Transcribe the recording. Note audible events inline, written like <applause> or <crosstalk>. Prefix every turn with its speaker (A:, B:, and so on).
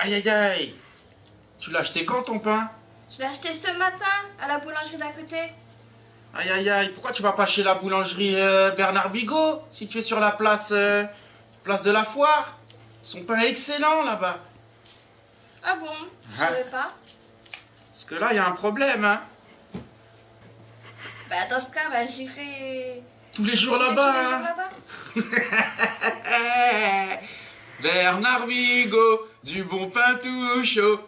A: Aïe aïe aïe Tu l'as acheté quand ton pain?
B: Je l'ai acheté ce matin à la boulangerie d'à côté.
A: Aïe aïe aïe, pourquoi tu vas pas chez la boulangerie euh, Bernard Bigot si tu es sur la place, euh, place de la foire? Son pain est excellent là-bas.
B: Ah bon? Je
A: Ah.
B: savais pas.
A: Parce que là, il y a un problème, hein.
B: Bah dans ce cas, bah j'irai...
A: Tous les jours là-bas,
B: tous les jours
A: hein.
B: là-bas. <laughs>
A: Bernard Vigo, du bon pain tout chaud.